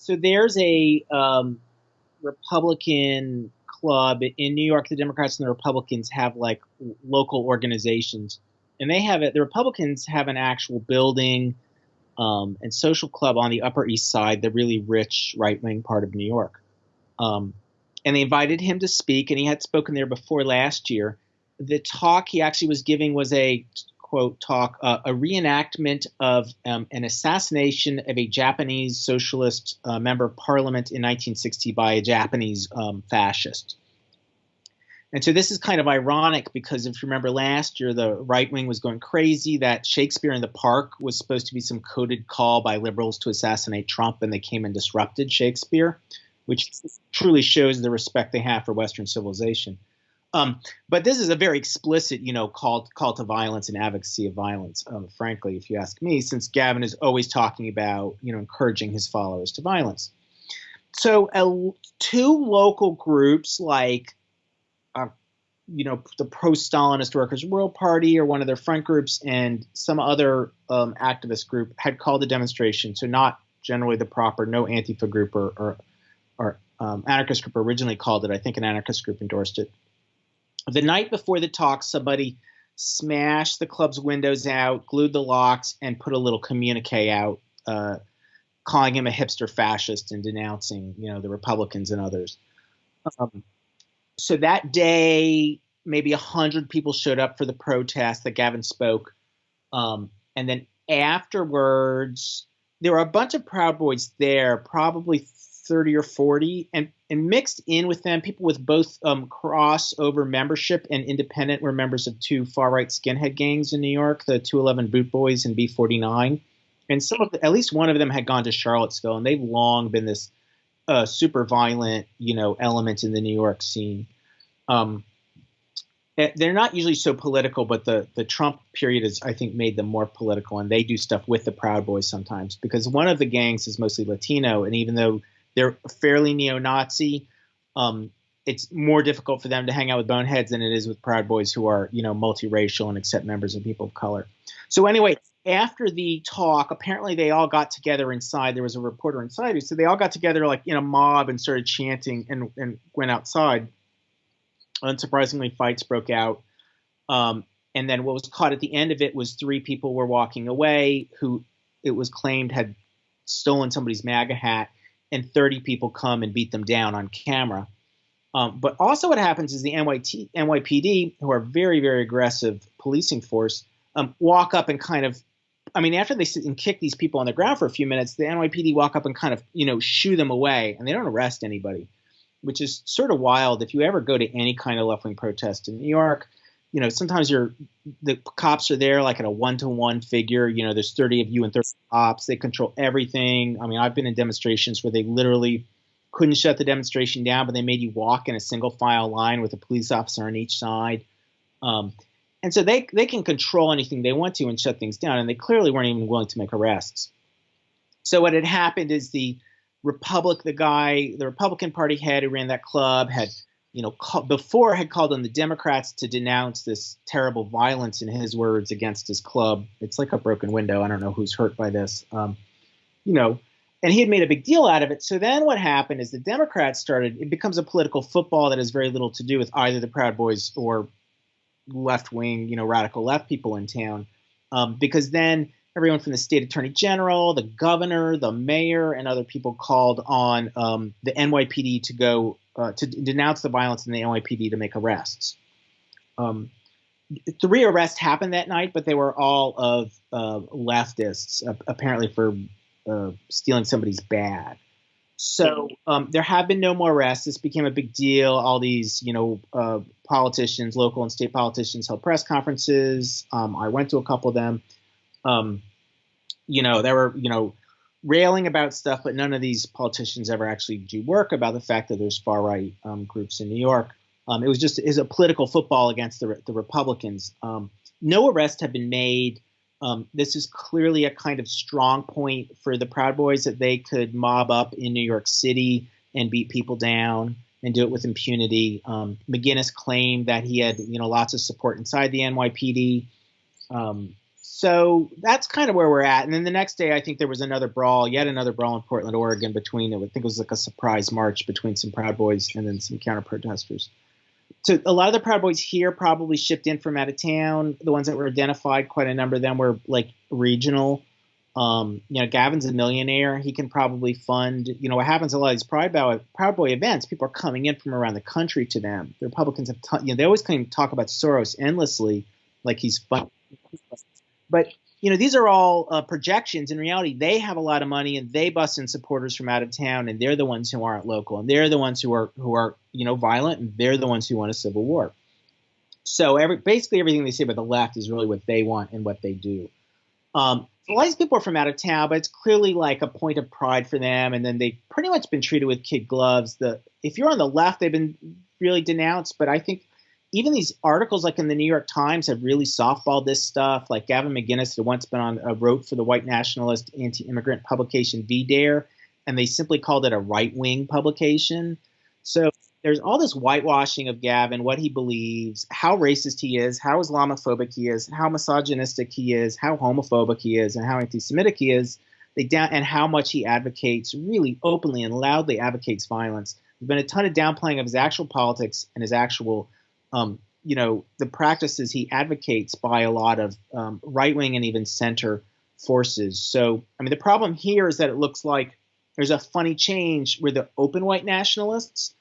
So there's a um, Republican club in New York. The Democrats and the Republicans have like local organizations, and they have it. The Republicans have an actual building um, and social club on the Upper East Side, the really rich right wing part of New York. Um, and they invited him to speak, and he had spoken there before last year. The talk he actually was giving was a quote talk, uh, a reenactment of um, an assassination of a Japanese socialist uh, member of parliament in 1960 by a Japanese um, fascist. And so this is kind of ironic because if you remember last year, the right wing was going crazy that Shakespeare in the Park was supposed to be some coded call by liberals to assassinate Trump, and they came and disrupted Shakespeare, which truly shows the respect they have for Western civilization. Um, but this is a very explicit, you know, call call to violence and advocacy of violence. Um, frankly, if you ask me, since Gavin is always talking about, you know, encouraging his followers to violence. So, uh, two local groups like, uh, you know, the pro-Stalinist Workers' World Party or one of their front groups, and some other um, activist group had called a demonstration. So, not generally the proper, no Antifa group or, or, or um, anarchist group originally called it. I think an anarchist group endorsed it the night before the talk, somebody smashed the club's windows out, glued the locks, and put a little communique out, uh, calling him a hipster fascist and denouncing, you know, the Republicans and others. Um, so that day, maybe a hundred people showed up for the protest that Gavin spoke, um, and then afterwards, there were a bunch of Proud Boys there, probably 30 or 40 and and mixed in with them people with both um, crossover membership and independent were members of two far right skinhead gangs in new york the 211 boot boys and b49 and some of the, at least one of them had gone to charlottesville and they've long been this uh, super violent you know element in the new york scene. Um, eh, they're not usually so political, but the the Trump period has, I think, made them more political, and they do stuff with the Proud Boys sometimes because one of the gangs is mostly Latino, and even though they're fairly neo-Nazi. Um, it's more difficult for them to hang out with boneheads than it is with Proud Boys who are, you know, multiracial and accept members of people of color. So anyway, after the talk, apparently they all got together inside. There was a reporter inside who said they all got together like in a mob and started chanting and, and went outside. Unsurprisingly, fights broke out. Um, and then what was caught at the end of it was three people were walking away who it was claimed had stolen somebody's MAGA hat and 30 people come and beat them down on camera. Um, but also, what happens is the NYT, NYPD, who are very, very aggressive policing force, um, walk up and kind of, I mean, after they sit and kick these people on the ground for a few minutes, the NYPD walk up and kind of, you know, shoo them away, and they don't arrest anybody, which is sort of wild. If you ever go to any kind of left wing protest in New York, you know, sometimes you're the cops are there like at a one to one figure. You know, there's 30 of you and 30 cops. They control everything. I mean, I've been in demonstrations where they literally couldn't shut the demonstration down, but they made you walk in a single file line with a police officer on each side. Um, and so they they can control anything they want to and shut things down. And they clearly weren't even willing to make arrests. So what had happened is the Republic, the guy, the Republican Party head who ran that club had you know, before had called on the Democrats to denounce this terrible violence, in his words, against his club. It's like a broken window. I don't know who's hurt by this. Um, you know, and he had made a big deal out of it. So then what happened is the Democrats started, it becomes a political football that has very little to do with either the Proud Boys or left wing, you know, radical left people in town. Um, because then everyone from the state attorney general, the governor, the mayor, and other people called on um, the NYPD to go uh, to denounce the violence in the NYPD to make arrests. Um, three arrests happened that night, but they were all of uh, leftists, uh, apparently for uh, stealing somebody's bag. So um, there have been no more arrests. This became a big deal. All these, you know, uh, politicians, local and state politicians, held press conferences. Um, I went to a couple of them. Um, you know, there were, you know, railing about stuff, but none of these politicians ever actually do work about the fact that there's far right um, groups in New York. Um, it was just is a political football against the, the Republicans. Um, no arrests have been made. Um, this is clearly a kind of strong point for the Proud Boys that they could mob up in New York City and beat people down and do it with impunity. Um, McInnes claimed that he had you know lots of support inside the NYPD. Um, so that's kind of where we're at. And then the next day, I think there was another brawl, yet another brawl in Portland, Oregon, between it, I think it was like a surprise march between some Proud Boys and then some counter protesters. So a lot of the Proud Boys here probably shipped in from out of town. The ones that were identified, quite a number of them were like regional. Um, you know, Gavin's a millionaire. He can probably fund. You know, what happens a lot of these Proud Boy, Proud Boy events. People are coming in from around the country to them. The Republicans have, t- you know, they always claim to talk about Soros endlessly, like he's fun. But you know, these are all uh, projections. In reality, they have a lot of money and they bust in supporters from out of town, and they're the ones who aren't local, and they're the ones who are who are you know violent, and they're the ones who want a civil war. So every basically everything they say about the left is really what they want and what they do. Um, a lot of these people are from out of town, but it's clearly like a point of pride for them. And then they've pretty much been treated with kid gloves. The if you're on the left, they've been really denounced, but I think even these articles like in the New York Times have really softballed this stuff. Like Gavin McInnes had once been on a wrote for the white nationalist anti-immigrant publication VDARE, and they simply called it a right-wing publication. So there's all this whitewashing of Gavin, what he believes, how racist he is, how Islamophobic he is, how misogynistic he is, how homophobic he is, and how anti-Semitic he is. They down and how much he advocates, really openly and loudly advocates violence. There's been a ton of downplaying of his actual politics and his actual um, you know, the practices he advocates by a lot of um, right wing and even center forces. So, I mean, the problem here is that it looks like there's a funny change where the open white nationalists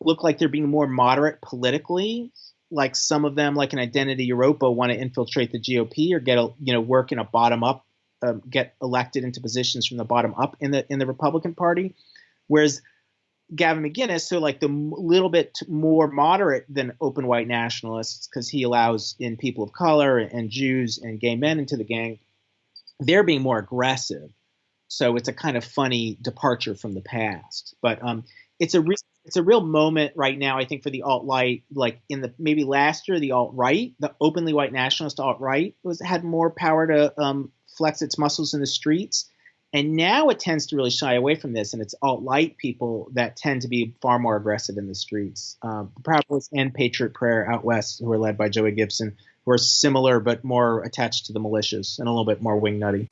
look like they're being more moderate politically. Like some of them, like an Identity Evropa, want to infiltrate the GOP or get a you know work in a bottom up, um, get elected into positions from the bottom up in the in the Republican Party, whereas Gavin McInnes, so like the little bit more moderate than open white nationalists, because he allows in people of color and Jews and gay men into the gang, they're being more aggressive. So it's a kind of funny departure from the past. But um, it's a re- it's a real moment right now, I think, for the alt right. Like in the maybe last year, the alt right, the openly white nationalist alt right, was had more power to um, flex its muscles in the streets and now it tends to really shy away from this, and it's alt right people that tend to be far more aggressive in the streets. Um, the Proud Boys and Patriot Prayer out west, who are led by Joey Gibson, who are similar but more attached to the militias and a little bit more wingnutty.